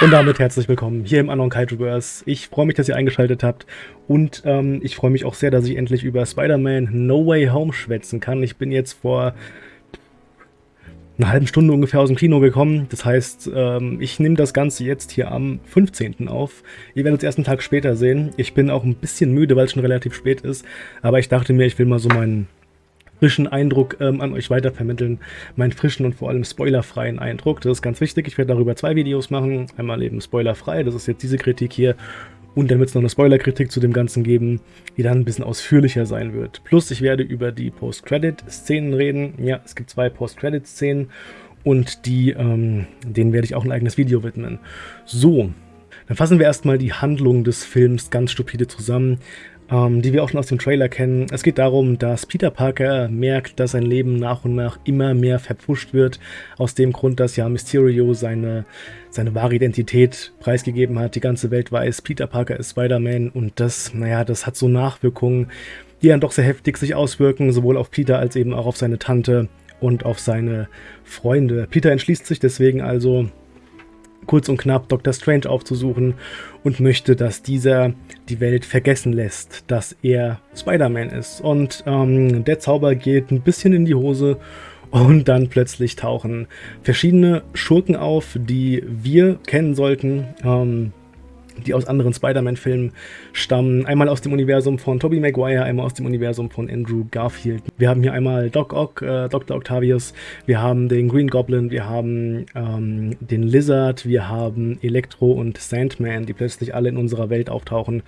Und damit herzlich willkommen hier im Anon Kaijuverse. Ich freue mich, dass ihr eingeschaltet habt und ähm, ich freue mich auch sehr, dass ich endlich über Spider-Man No Way Home schwätzen kann. Ich bin jetzt vor einer halben Stunde ungefähr aus dem Kino gekommen. Das heißt, ähm, ich nehme das Ganze jetzt hier am 15. auf. Ihr werdet es erst einen Tag später sehen. Ich bin auch ein bisschen müde, weil es schon relativ spät ist. Aber ich dachte mir, ich will mal so meinen frischen Eindruck ähm, an euch weitervermitteln. Meinen frischen und vor allem spoilerfreien Eindruck. Das ist ganz wichtig. Ich werde darüber zwei Videos machen. Einmal eben spoilerfrei, das ist jetzt diese Kritik hier. Und dann wird es noch eine Spoilerkritik zu dem Ganzen geben, die dann ein bisschen ausführlicher sein wird. Plus, ich werde über die Post-Credit-Szenen reden. Ja, es gibt zwei Post-Credit-Szenen und die, ähm, denen werde ich auch ein eigenes Video widmen. So, dann fassen wir erstmal die Handlung des Films ganz stupide zusammen ähm, die wir auch schon aus dem Trailer kennen. Es geht darum, dass Peter Parker merkt, dass sein Leben nach und nach immer mehr verpfuscht wird, aus dem Grund, dass ja Mysterio seine, seine wahre Identität preisgegeben hat. Die ganze Welt weiß, Peter Parker ist Spider-Man und das, naja, das hat so Nachwirkungen, die dann doch sehr heftig sich auswirken, sowohl auf Peter als eben auch auf seine Tante und auf seine Freunde. Peter entschließt sich deswegen also, kurz und knapp Dr. Strange aufzusuchen und möchte, dass dieser die Welt vergessen lässt, dass er Spider-Man ist. Und ähm, der Zauber geht ein bisschen in die Hose und dann plötzlich tauchen verschiedene Schurken auf, die wir kennen sollten. Ähm, die aus anderen Spider-Man-Filmen stammen. Einmal aus dem Universum von Tobey Maguire, einmal aus dem Universum von Andrew Garfield. Wir haben hier einmal Doc Ock, äh, Dr. Octavius, wir haben den Green Goblin, wir haben ähm, den Lizard, wir haben Electro und Sandman, die plötzlich alle in unserer Welt auftauchen.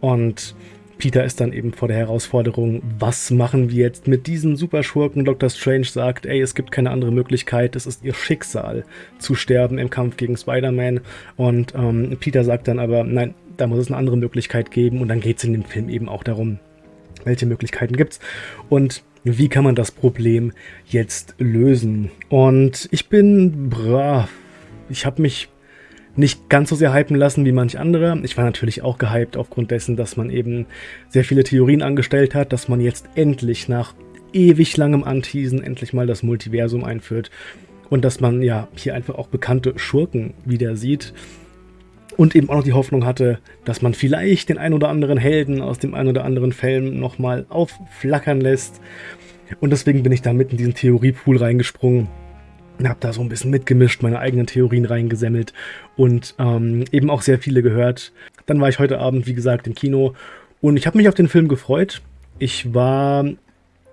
Und Peter ist dann eben vor der Herausforderung, was machen wir jetzt mit diesen Superschurken? Dr. Strange sagt, ey, es gibt keine andere Möglichkeit, es ist ihr Schicksal zu sterben im Kampf gegen Spider-Man. Und ähm, Peter sagt dann aber, nein, da muss es eine andere Möglichkeit geben. Und dann geht es in dem Film eben auch darum, welche Möglichkeiten gibt es und wie kann man das Problem jetzt lösen. Und ich bin, bra, ich habe mich nicht ganz so sehr hypen lassen wie manch andere. Ich war natürlich auch gehypt aufgrund dessen, dass man eben sehr viele Theorien angestellt hat, dass man jetzt endlich nach ewig langem Anteasen endlich mal das Multiversum einführt und dass man ja hier einfach auch bekannte Schurken wieder sieht und eben auch noch die Hoffnung hatte, dass man vielleicht den ein oder anderen Helden aus dem ein oder anderen Film nochmal aufflackern lässt. Und deswegen bin ich da mit in diesen Theoriepool reingesprungen habe da so ein bisschen mitgemischt, meine eigenen Theorien reingesemmelt und ähm, eben auch sehr viele gehört. Dann war ich heute Abend, wie gesagt, im Kino und ich habe mich auf den Film gefreut. Ich war,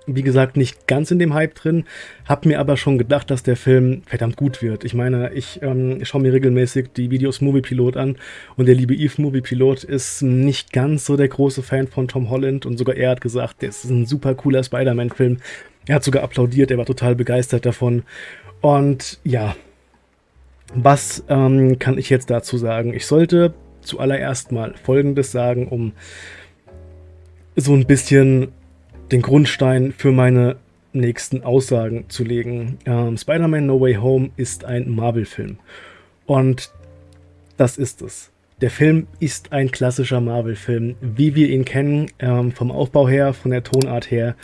wie gesagt, nicht ganz in dem Hype drin, habe mir aber schon gedacht, dass der Film verdammt gut wird. Ich meine, ich ähm, schaue mir regelmäßig die Videos Movie Pilot an und der liebe Eve Movie Pilot ist nicht ganz so der große Fan von Tom Holland und sogar er hat gesagt, das ist ein super cooler Spider-Man-Film. Er hat sogar applaudiert, er war total begeistert davon und ja, was ähm, kann ich jetzt dazu sagen? Ich sollte zuallererst mal Folgendes sagen, um so ein bisschen den Grundstein für meine nächsten Aussagen zu legen. Ähm, Spider-Man No Way Home ist ein Marvel-Film. Und das ist es. Der Film ist ein klassischer Marvel-Film, wie wir ihn kennen, ähm, vom Aufbau her, von der Tonart her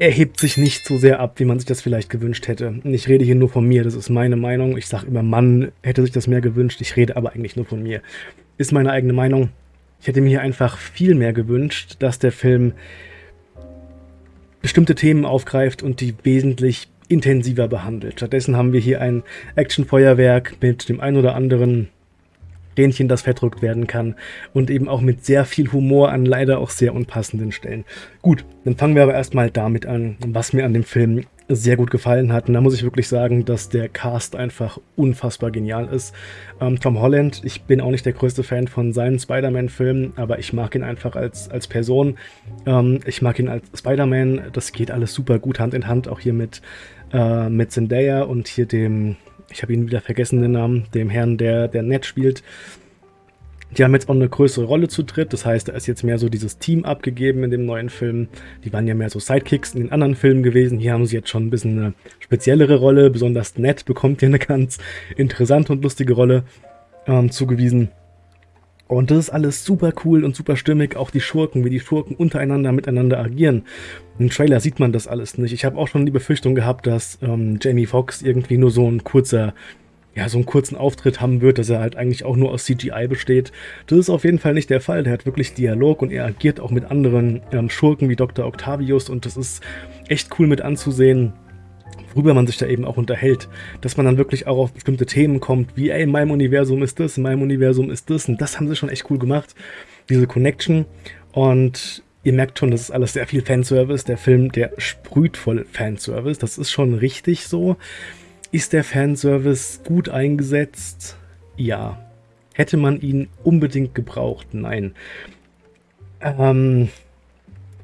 er hebt sich nicht so sehr ab, wie man sich das vielleicht gewünscht hätte. Ich rede hier nur von mir, das ist meine Meinung. Ich sage immer, Mann hätte sich das mehr gewünscht. Ich rede aber eigentlich nur von mir. Ist meine eigene Meinung. Ich hätte mir hier einfach viel mehr gewünscht, dass der Film bestimmte Themen aufgreift und die wesentlich intensiver behandelt. Stattdessen haben wir hier ein Actionfeuerwerk mit dem ein oder anderen Rähnchen, das verdrückt werden kann und eben auch mit sehr viel Humor an leider auch sehr unpassenden Stellen. Gut, dann fangen wir aber erstmal damit an, was mir an dem Film sehr gut gefallen hat. Und da muss ich wirklich sagen, dass der Cast einfach unfassbar genial ist. Ähm, Tom Holland, ich bin auch nicht der größte Fan von seinen Spider-Man-Filmen, aber ich mag ihn einfach als, als Person. Ähm, ich mag ihn als Spider-Man. Das geht alles super gut Hand in Hand, auch hier mit, äh, mit Zendaya und hier dem, ich habe ihn wieder vergessen, den Namen, dem Herrn, der, der Ned spielt. Die haben jetzt auch eine größere Rolle zu dritt, das heißt, da ist jetzt mehr so dieses Team abgegeben in dem neuen Film. Die waren ja mehr so Sidekicks in den anderen Filmen gewesen. Hier haben sie jetzt schon ein bisschen eine speziellere Rolle, besonders Ned bekommt hier eine ganz interessante und lustige Rolle ähm, zugewiesen. Und das ist alles super cool und super stimmig, auch die Schurken, wie die Schurken untereinander miteinander agieren. Im Trailer sieht man das alles nicht. Ich habe auch schon die Befürchtung gehabt, dass ähm, Jamie Foxx irgendwie nur so ein kurzer ja, so einen kurzen Auftritt haben wird, dass er halt eigentlich auch nur aus CGI besteht. Das ist auf jeden Fall nicht der Fall. Der hat wirklich Dialog und er agiert auch mit anderen ähm, Schurken wie Dr. Octavius und das ist echt cool mit anzusehen, worüber man sich da eben auch unterhält. Dass man dann wirklich auch auf bestimmte Themen kommt, wie, ey, in meinem Universum ist das, in meinem Universum ist das und das haben sie schon echt cool gemacht. Diese Connection und ihr merkt schon, das ist alles sehr viel Fanservice. Der Film, der sprüht voll Fanservice. Das ist schon richtig so. Ist der Fanservice gut eingesetzt? Ja. Hätte man ihn unbedingt gebraucht? Nein. Ähm,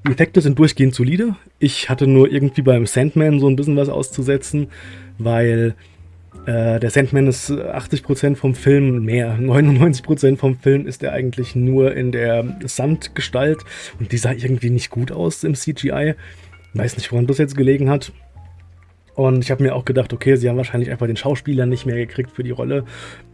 die Effekte sind durchgehend solide. Ich hatte nur irgendwie beim Sandman so ein bisschen was auszusetzen, weil äh, der Sandman ist 80% vom Film, mehr, 99% vom Film ist er eigentlich nur in der Sandgestalt und die sah irgendwie nicht gut aus im CGI. Weiß nicht, woran das jetzt gelegen hat. Und ich habe mir auch gedacht, okay, sie haben wahrscheinlich einfach den Schauspieler nicht mehr gekriegt für die Rolle.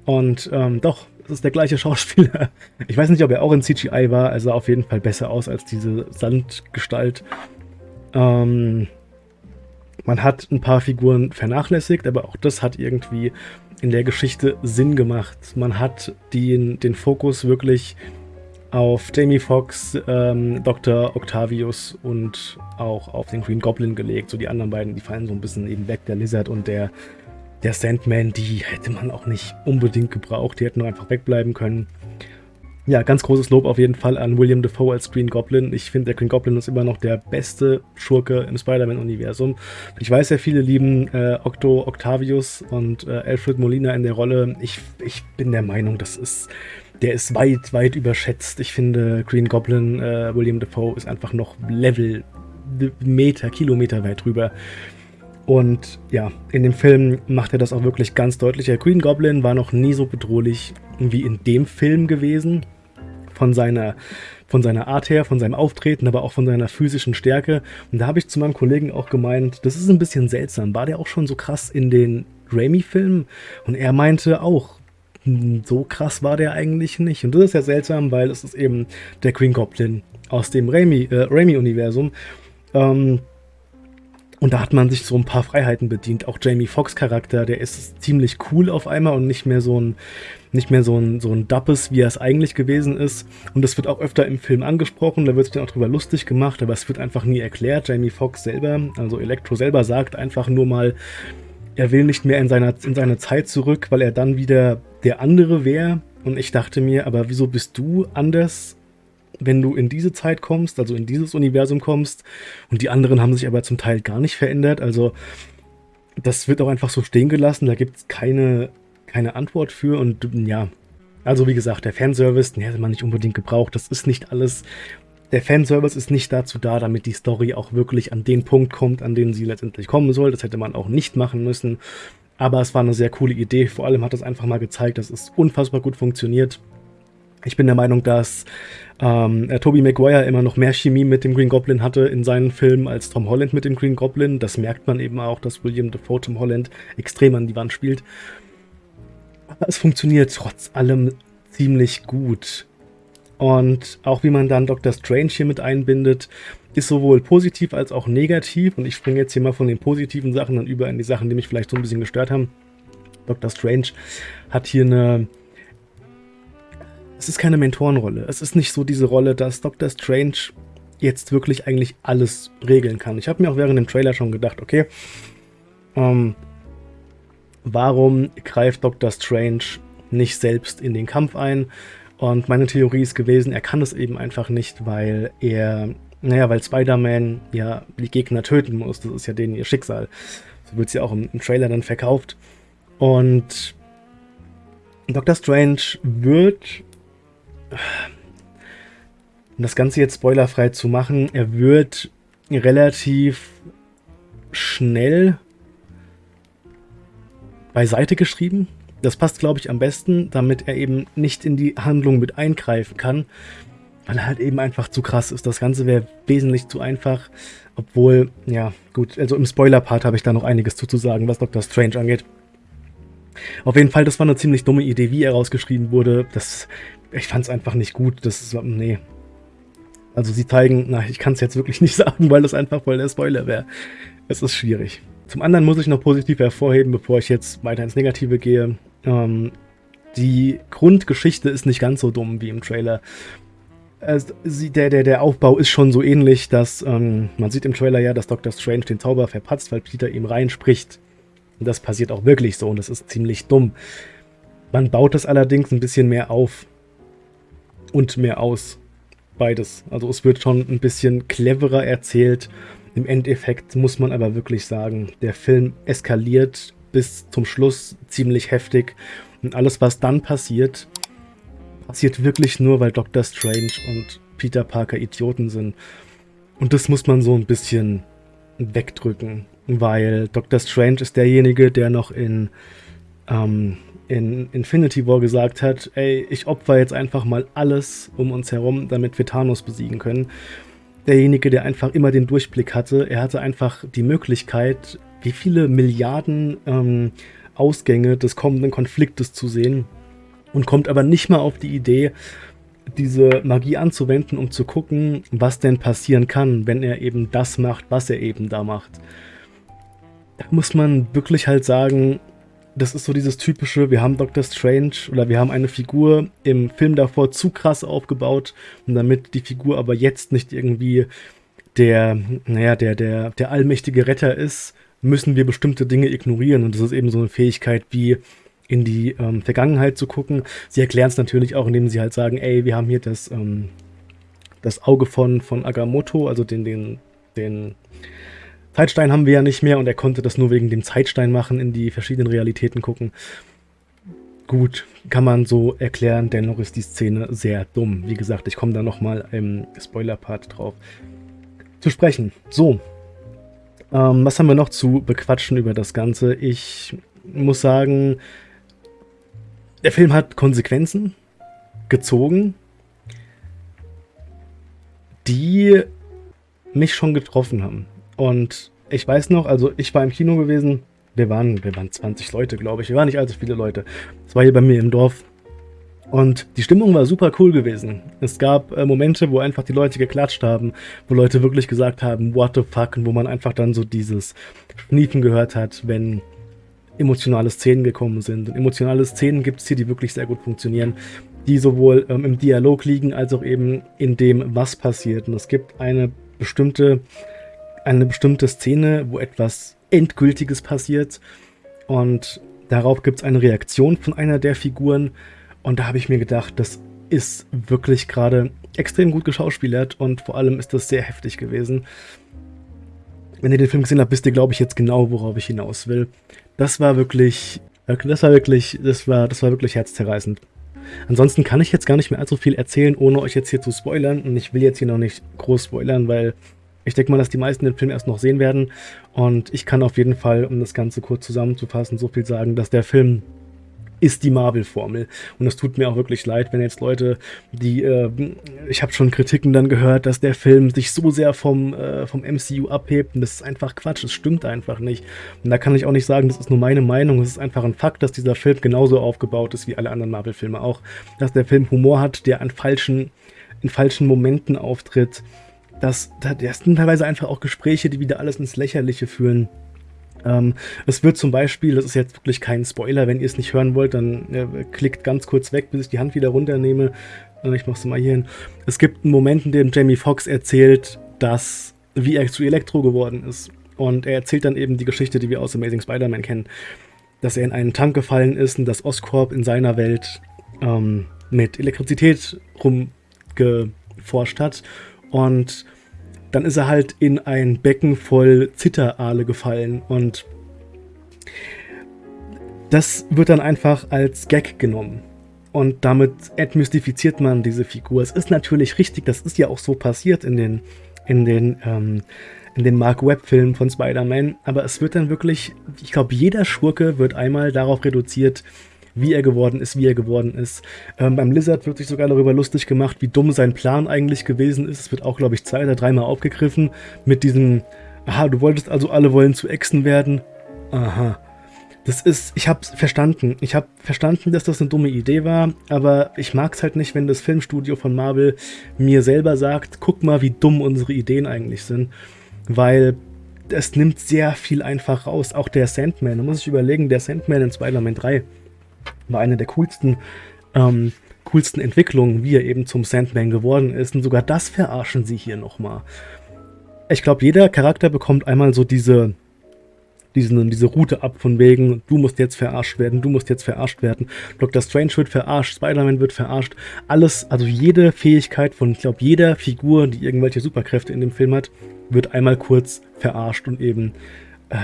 Und ähm, doch, es ist der gleiche Schauspieler. Ich weiß nicht, ob er auch in CGI war, also auf jeden Fall besser aus als diese Sandgestalt. Ähm, man hat ein paar Figuren vernachlässigt, aber auch das hat irgendwie in der Geschichte Sinn gemacht. Man hat den, den Fokus wirklich auf Jamie Foxx, ähm, Dr. Octavius und auch auf den Green Goblin gelegt. So die anderen beiden, die fallen so ein bisschen eben weg. Der Lizard und der, der Sandman, die hätte man auch nicht unbedingt gebraucht. Die hätten einfach wegbleiben können. Ja, ganz großes Lob auf jeden Fall an William Defoe als Green Goblin. Ich finde, der Green Goblin ist immer noch der beste Schurke im Spider-Man-Universum. Ich weiß ja, viele lieben äh, Octo Octavius und äh, Alfred Molina in der Rolle. Ich, ich bin der Meinung, das ist der ist weit, weit überschätzt. Ich finde, Green Goblin, äh, William Defoe, ist einfach noch Level, Meter, Kilometer weit drüber. Und ja, in dem Film macht er das auch wirklich ganz deutlich. Der Green Goblin war noch nie so bedrohlich wie in dem Film gewesen. Von seiner, von seiner Art her, von seinem Auftreten, aber auch von seiner physischen Stärke. Und da habe ich zu meinem Kollegen auch gemeint, das ist ein bisschen seltsam. War der auch schon so krass in den Raimi-Filmen? Und er meinte auch, so krass war der eigentlich nicht. Und das ist ja seltsam, weil es ist eben der Green Goblin aus dem Raimi-Universum. Äh, ähm, und da hat man sich so ein paar Freiheiten bedient. Auch Jamie Foxx Charakter, der ist ziemlich cool auf einmal und nicht mehr so ein, nicht mehr so ein, so ein Dappes, wie er es eigentlich gewesen ist. Und das wird auch öfter im Film angesprochen, da wird sich dann auch drüber lustig gemacht, aber es wird einfach nie erklärt. Jamie Foxx selber, also Electro selber sagt einfach nur mal, er will nicht mehr in, seiner, in seine Zeit zurück, weil er dann wieder der andere wäre. Und ich dachte mir, aber wieso bist du anders, wenn du in diese Zeit kommst, also in dieses Universum kommst? Und die anderen haben sich aber zum Teil gar nicht verändert. Also das wird auch einfach so stehen gelassen. Da gibt es keine, keine Antwort für. Und ja, also wie gesagt, der Fanservice, den hätte man nicht unbedingt gebraucht. Das ist nicht alles der Fanservice ist nicht dazu da, damit die Story auch wirklich an den Punkt kommt, an den sie letztendlich kommen soll. Das hätte man auch nicht machen müssen. Aber es war eine sehr coole Idee. Vor allem hat es einfach mal gezeigt, dass es unfassbar gut funktioniert. Ich bin der Meinung, dass ähm, Tobey Maguire immer noch mehr Chemie mit dem Green Goblin hatte in seinen Filmen als Tom Holland mit dem Green Goblin. Das merkt man eben auch, dass William Dafoe Tom Holland extrem an die Wand spielt. Aber es funktioniert trotz allem ziemlich gut. Und auch wie man dann Dr. Strange hier mit einbindet, ist sowohl positiv als auch negativ. Und ich springe jetzt hier mal von den positiven Sachen dann über in die Sachen, die mich vielleicht so ein bisschen gestört haben. Dr. Strange hat hier eine... Es ist keine Mentorenrolle. Es ist nicht so diese Rolle, dass Dr. Strange jetzt wirklich eigentlich alles regeln kann. Ich habe mir auch während dem Trailer schon gedacht, okay, ähm, warum greift Dr. Strange nicht selbst in den Kampf ein? Und meine Theorie ist gewesen, er kann es eben einfach nicht, weil er, naja, weil Spider-Man ja die Gegner töten muss. Das ist ja denen ihr Schicksal. So wird es ja auch im, im Trailer dann verkauft. Und Doctor Strange wird, um das Ganze jetzt spoilerfrei zu machen, er wird relativ schnell beiseite geschrieben. Das passt, glaube ich, am besten, damit er eben nicht in die Handlung mit eingreifen kann, weil er halt eben einfach zu krass ist. Das Ganze wäre wesentlich zu einfach, obwohl, ja, gut, also im Spoiler-Part habe ich da noch einiges zuzusagen, was Dr. Strange angeht. Auf jeden Fall, das war eine ziemlich dumme Idee, wie er rausgeschrieben wurde. Das, ich fand es einfach nicht gut. Das ist, nee. Also sie zeigen, na, ich kann es jetzt wirklich nicht sagen, weil das einfach voll der Spoiler wäre. Es ist schwierig. Zum anderen muss ich noch positiv hervorheben, bevor ich jetzt weiter ins Negative gehe. Ähm, die Grundgeschichte ist nicht ganz so dumm wie im Trailer. Also, der, der, der Aufbau ist schon so ähnlich, dass ähm, man sieht im Trailer ja, dass Dr. Strange den Zauber verpatzt, weil Peter ihm reinspricht. Und das passiert auch wirklich so und das ist ziemlich dumm. Man baut es allerdings ein bisschen mehr auf und mehr aus. Beides. Also es wird schon ein bisschen cleverer erzählt. Im Endeffekt muss man aber wirklich sagen, der Film eskaliert bis zum Schluss ziemlich heftig. Und alles, was dann passiert, passiert wirklich nur, weil Dr. Strange und Peter Parker Idioten sind. Und das muss man so ein bisschen wegdrücken, weil Dr. Strange ist derjenige, der noch in, ähm, in Infinity War gesagt hat, ey, ich opfer jetzt einfach mal alles um uns herum, damit wir Thanos besiegen können. Derjenige, der einfach immer den Durchblick hatte, er hatte einfach die Möglichkeit, wie viele Milliarden ähm, Ausgänge des kommenden Konfliktes zu sehen und kommt aber nicht mal auf die Idee, diese Magie anzuwenden, um zu gucken, was denn passieren kann, wenn er eben das macht, was er eben da macht. Da muss man wirklich halt sagen, das ist so dieses typische, wir haben Doctor Strange oder wir haben eine Figur im Film davor zu krass aufgebaut und damit die Figur aber jetzt nicht irgendwie der, naja, der, der, der allmächtige Retter ist, müssen wir bestimmte Dinge ignorieren und das ist eben so eine Fähigkeit wie in die ähm, Vergangenheit zu gucken. Sie erklären es natürlich auch, indem sie halt sagen, ey, wir haben hier das, ähm, das Auge von, von Agamotto, also den, den, den Zeitstein haben wir ja nicht mehr und er konnte das nur wegen dem Zeitstein machen, in die verschiedenen Realitäten gucken. Gut, kann man so erklären, dennoch ist die Szene sehr dumm. Wie gesagt, ich komme da nochmal im Spoiler-Part drauf zu sprechen. So, ähm, was haben wir noch zu bequatschen über das Ganze? Ich muss sagen, der Film hat Konsequenzen gezogen, die mich schon getroffen haben. Und ich weiß noch, also ich war im Kino gewesen, wir waren, wir waren 20 Leute, glaube ich. Wir waren nicht allzu viele Leute. Es war hier bei mir im Dorf. Und die Stimmung war super cool gewesen. Es gab äh, Momente, wo einfach die Leute geklatscht haben, wo Leute wirklich gesagt haben, what the fuck, und wo man einfach dann so dieses Schniefen gehört hat, wenn emotionale Szenen gekommen sind. Und emotionale Szenen gibt es hier, die wirklich sehr gut funktionieren, die sowohl ähm, im Dialog liegen, als auch eben in dem, was passiert. Und es gibt eine bestimmte eine bestimmte Szene, wo etwas Endgültiges passiert und darauf gibt es eine Reaktion von einer der Figuren und da habe ich mir gedacht, das ist wirklich gerade extrem gut geschauspielert und vor allem ist das sehr heftig gewesen. Wenn ihr den Film gesehen habt, wisst ihr, glaube ich, jetzt genau, worauf ich hinaus will. Das war wirklich, das war wirklich, das war, das war wirklich herzzerreißend. Ansonsten kann ich jetzt gar nicht mehr allzu viel erzählen, ohne euch jetzt hier zu spoilern. Und ich will jetzt hier noch nicht groß spoilern, weil ich denke mal, dass die meisten den Film erst noch sehen werden. Und ich kann auf jeden Fall, um das Ganze kurz zusammenzufassen, so viel sagen, dass der Film ist die Marvel-Formel. Und es tut mir auch wirklich leid, wenn jetzt Leute, die, äh, ich habe schon Kritiken dann gehört, dass der Film sich so sehr vom, äh, vom MCU abhebt. Und das ist einfach Quatsch, das stimmt einfach nicht. Und da kann ich auch nicht sagen, das ist nur meine Meinung. Es ist einfach ein Fakt, dass dieser Film genauso aufgebaut ist wie alle anderen Marvel-Filme auch. Dass der Film Humor hat, der an falschen, in falschen Momenten auftritt dass das sind teilweise einfach auch Gespräche, die wieder alles ins Lächerliche führen. Ähm, es wird zum Beispiel, das ist jetzt wirklich kein Spoiler, wenn ihr es nicht hören wollt, dann äh, klickt ganz kurz weg, bis ich die Hand wieder runternehme. Ich mach's mal hier hin. Es gibt einen Moment, in dem Jamie Foxx erzählt, dass, wie er zu Elektro geworden ist. Und er erzählt dann eben die Geschichte, die wir aus Amazing Spider-Man kennen. Dass er in einen Tank gefallen ist und dass Oscorp in seiner Welt ähm, mit Elektrizität rumgeforscht hat und dann ist er halt in ein Becken voll Zitterale gefallen und das wird dann einfach als Gag genommen. Und damit entmystifiziert man diese Figur. Es ist natürlich richtig, das ist ja auch so passiert in den, in den, ähm, in den Mark Webb-Filmen von Spider-Man. Aber es wird dann wirklich, ich glaube, jeder Schurke wird einmal darauf reduziert, wie er geworden ist, wie er geworden ist. Ähm, beim Lizard wird sich sogar darüber lustig gemacht, wie dumm sein Plan eigentlich gewesen ist. Es wird auch, glaube ich, zwei oder dreimal aufgegriffen mit diesem, aha, du wolltest also alle wollen zu Echsen werden. Aha. Das ist, ich hab's verstanden. Ich hab verstanden, dass das eine dumme Idee war, aber ich mag's halt nicht, wenn das Filmstudio von Marvel mir selber sagt, guck mal, wie dumm unsere Ideen eigentlich sind. Weil es nimmt sehr viel einfach raus. Auch der Sandman, da muss ich überlegen, der Sandman in Spider-Man 3 war eine der coolsten, ähm, coolsten Entwicklungen, wie er eben zum Sandman geworden ist. Und sogar das verarschen sie hier nochmal. Ich glaube, jeder Charakter bekommt einmal so diese, diesen, diese Route ab von wegen, du musst jetzt verarscht werden, du musst jetzt verarscht werden. Dr. Strange wird verarscht, Spider-Man wird verarscht. Alles, also jede Fähigkeit von, ich glaube, jeder Figur, die irgendwelche Superkräfte in dem Film hat, wird einmal kurz verarscht und eben, äh,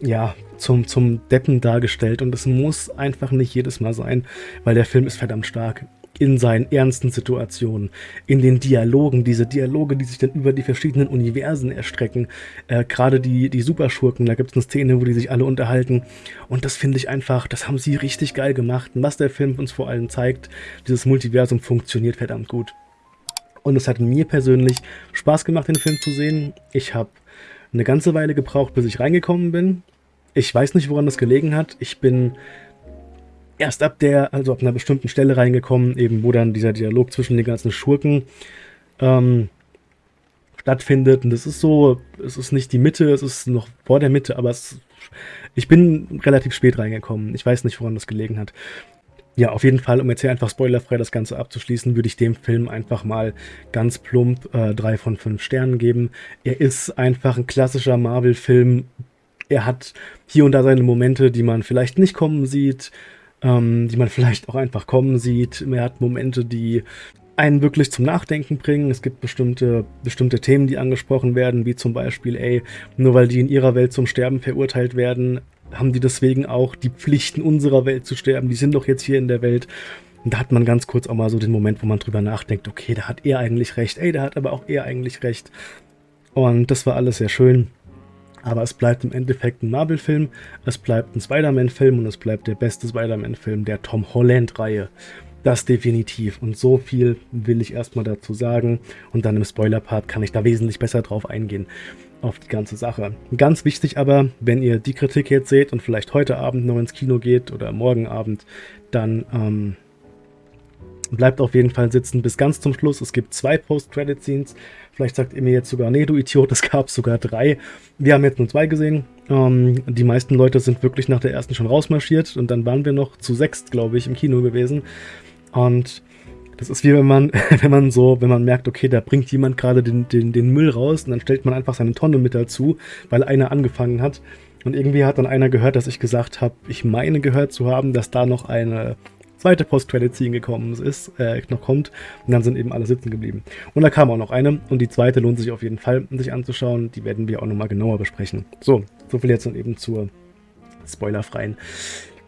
ja, zum, zum Deppen dargestellt. Und es muss einfach nicht jedes Mal sein, weil der Film ist verdammt stark in seinen ernsten Situationen, in den Dialogen, diese Dialoge, die sich dann über die verschiedenen Universen erstrecken. Äh, Gerade die, die Superschurken, da gibt es eine Szene, wo die sich alle unterhalten. Und das finde ich einfach, das haben sie richtig geil gemacht. Und was der Film uns vor allem zeigt, dieses Multiversum funktioniert verdammt gut. Und es hat mir persönlich Spaß gemacht, den Film zu sehen. Ich habe eine ganze Weile gebraucht, bis ich reingekommen bin. Ich weiß nicht, woran das gelegen hat. Ich bin erst ab der, also ab einer bestimmten Stelle reingekommen, eben wo dann dieser Dialog zwischen den ganzen Schurken ähm, stattfindet. Und das ist so, es ist nicht die Mitte, es ist noch vor der Mitte, aber es, ich bin relativ spät reingekommen. Ich weiß nicht, woran das gelegen hat. Ja, auf jeden Fall, um jetzt hier einfach spoilerfrei das Ganze abzuschließen, würde ich dem Film einfach mal ganz plump äh, drei von fünf Sternen geben. Er ist einfach ein klassischer Marvel-Film. Er hat hier und da seine Momente, die man vielleicht nicht kommen sieht ähm, die man vielleicht auch einfach kommen sieht. Er hat Momente, die einen wirklich zum Nachdenken bringen. Es gibt bestimmte, bestimmte Themen, die angesprochen werden, wie zum Beispiel, ey, nur weil die in ihrer Welt zum Sterben verurteilt werden, haben die deswegen auch die Pflichten unserer Welt zu sterben. Die sind doch jetzt hier in der Welt. Und da hat man ganz kurz auch mal so den Moment, wo man drüber nachdenkt, okay, da hat er eigentlich recht, ey, da hat aber auch er eigentlich recht. Und das war alles sehr schön. Aber es bleibt im Endeffekt ein Marvel-Film, es bleibt ein Spider-Man-Film und es bleibt der beste Spider-Man-Film der Tom Holland-Reihe. Das definitiv. Und so viel will ich erstmal dazu sagen. Und dann im Spoiler-Part kann ich da wesentlich besser drauf eingehen. Auf die ganze Sache. Ganz wichtig aber, wenn ihr die Kritik jetzt seht und vielleicht heute Abend noch ins Kino geht oder morgen Abend, dann ähm, bleibt auf jeden Fall sitzen bis ganz zum Schluss. Es gibt zwei Post-Credit-Scenes. Vielleicht sagt ihr mir jetzt sogar, nee, du Idiot, es gab sogar drei. Wir haben jetzt nur zwei gesehen. Ähm, die meisten Leute sind wirklich nach der ersten schon rausmarschiert und dann waren wir noch zu sechst, glaube ich, im Kino gewesen. Und das ist wie wenn man, wenn man so, wenn man merkt, okay, da bringt jemand gerade den, den, den Müll raus und dann stellt man einfach seine Tonne mit dazu, weil einer angefangen hat. Und irgendwie hat dann einer gehört, dass ich gesagt habe, ich meine gehört zu haben, dass da noch eine zweite Post-Credit-Scene gekommen ist, äh, noch kommt. Und dann sind eben alle sitzen geblieben. Und da kam auch noch eine. Und die zweite lohnt sich auf jeden Fall, sich anzuschauen. Die werden wir auch nochmal genauer besprechen. So, so viel jetzt dann eben zur spoilerfreien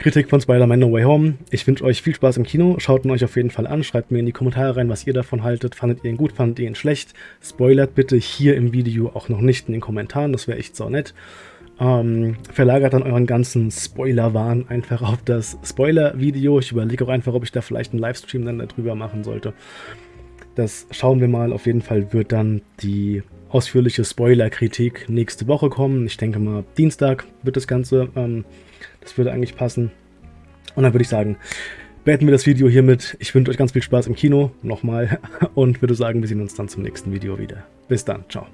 Kritik von Spider-Man No Way Home. Ich wünsche euch viel Spaß im Kino. Schaut ihn euch auf jeden Fall an. Schreibt mir in die Kommentare rein, was ihr davon haltet. Fandet ihr ihn gut? Fandet ihr ihn schlecht? Spoilert bitte hier im Video auch noch nicht in den Kommentaren. Das wäre echt so nett. Ähm, verlagert dann euren ganzen Spoiler-Wahn einfach auf das Spoiler-Video. Ich überlege auch einfach, ob ich da vielleicht einen Livestream dann darüber machen sollte. Das schauen wir mal. Auf jeden Fall wird dann die ausführliche Spoiler-Kritik nächste Woche kommen. Ich denke mal, Dienstag wird das Ganze. Ähm, das würde eigentlich passen. Und dann würde ich sagen, beenden wir das Video hiermit. Ich wünsche euch ganz viel Spaß im Kino, nochmal. Und würde sagen, wir sehen uns dann zum nächsten Video wieder. Bis dann, ciao.